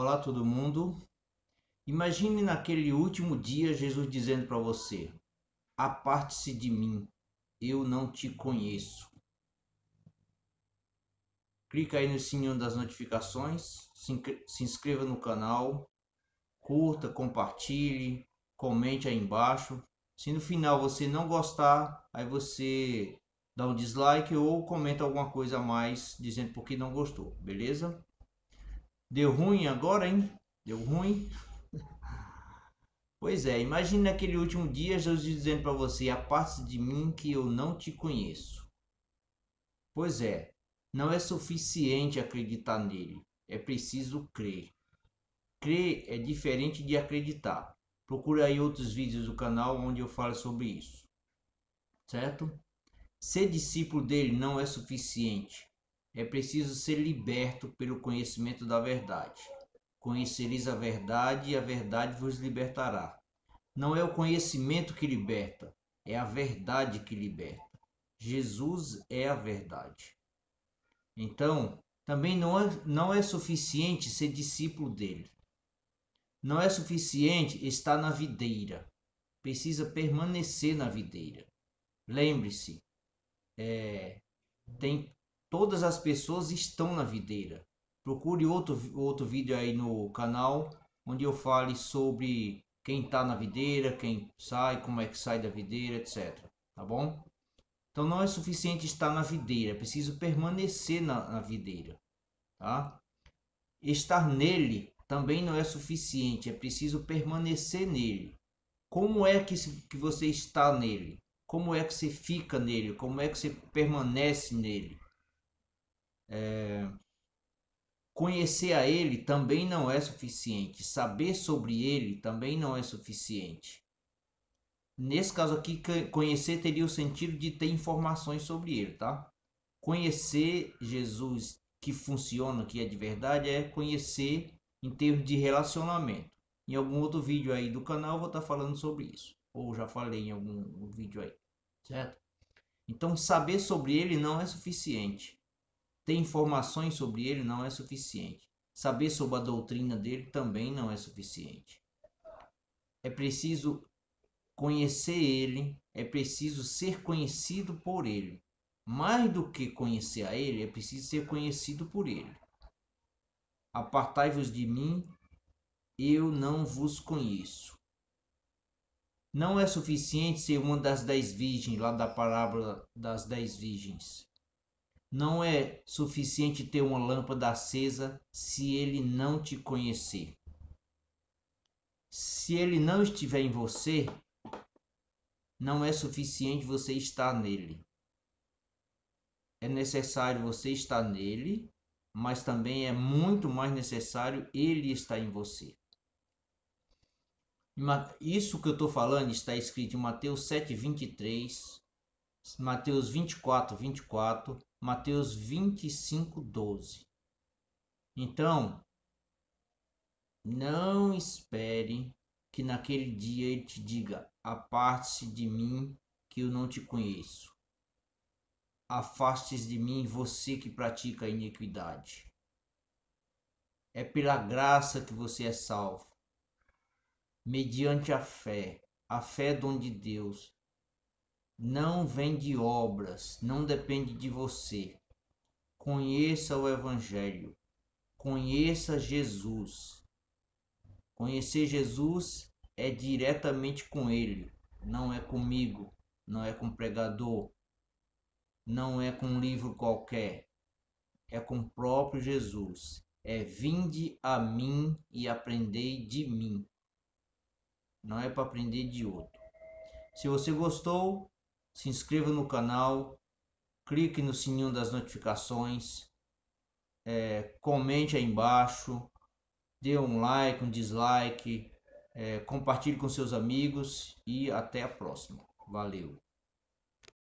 Olá todo mundo. Imagine naquele último dia Jesus dizendo para você: Aparte-se de mim, eu não te conheço. Clica aí no sininho das notificações, se inscreva no canal, curta, compartilhe, comente aí embaixo. Se no final você não gostar, aí você dá um dislike ou comenta alguma coisa a mais dizendo por que não gostou, beleza? Deu ruim agora, hein? Deu ruim? Pois é, imagine naquele último dia Jesus dizendo para você: Aparte de mim que eu não te conheço. Pois é, não é suficiente acreditar nele, é preciso crer. Crer é diferente de acreditar. Procure aí outros vídeos do canal onde eu falo sobre isso. Certo? Ser discípulo dele não é suficiente é preciso ser liberto pelo conhecimento da verdade. Conhecereis a verdade e a verdade vos libertará. Não é o conhecimento que liberta, é a verdade que liberta. Jesus é a verdade. Então, também não é, não é suficiente ser discípulo dele. Não é suficiente estar na videira. Precisa permanecer na videira. Lembre-se, é, tem todas as pessoas estão na videira. Procure outro, outro vídeo aí no canal onde eu fale sobre quem está na videira, quem sai, como é que sai da videira, etc. Tá bom? Então não é suficiente estar na videira, é preciso permanecer na, na videira. Tá? Estar nele também não é suficiente, é preciso permanecer nele. Como é que, que você está nele? Como é que você fica nele? Como é que você permanece nele? É, conhecer a ele também não é suficiente, saber sobre ele também não é suficiente. Nesse caso aqui, conhecer teria o sentido de ter informações sobre ele, tá? Conhecer Jesus que funciona, que é de verdade, é conhecer em termos de relacionamento. Em algum outro vídeo aí do canal eu vou estar falando sobre isso, ou já falei em algum vídeo aí, certo? Então saber sobre ele não é suficiente. Ter informações sobre ele não é suficiente. Saber sobre a doutrina dele também não é suficiente. É preciso conhecer ele, é preciso ser conhecido por ele. Mais do que conhecer a ele, é preciso ser conhecido por ele. Apartai-vos de mim, eu não vos conheço. Não é suficiente ser uma das dez virgens, lá da parábola das dez virgens. Não é suficiente ter uma lâmpada acesa se ele não te conhecer. Se ele não estiver em você, não é suficiente você estar nele. É necessário você estar nele, mas também é muito mais necessário ele estar em você. Isso que eu estou falando está escrito em Mateus 7, 23, Mateus 24, 24, Mateus 25, 12. Então, não espere que naquele dia ele te diga: aparte-se de mim, que eu não te conheço. Afaste-se de mim, você que pratica a iniquidade. É pela graça que você é salvo, mediante a fé. A fé é dom de Deus não vem de obras, não depende de você. Conheça o Evangelho, conheça Jesus. Conhecer Jesus é diretamente com Ele, não é comigo, não é com pregador, não é com um livro qualquer, é com o próprio Jesus. É vinde a mim e aprendei de mim. Não é para aprender de outro. Se você gostou, se inscreva no canal, clique no sininho das notificações, é, comente aí embaixo, dê um like, um dislike, é, compartilhe com seus amigos e até a próxima. Valeu!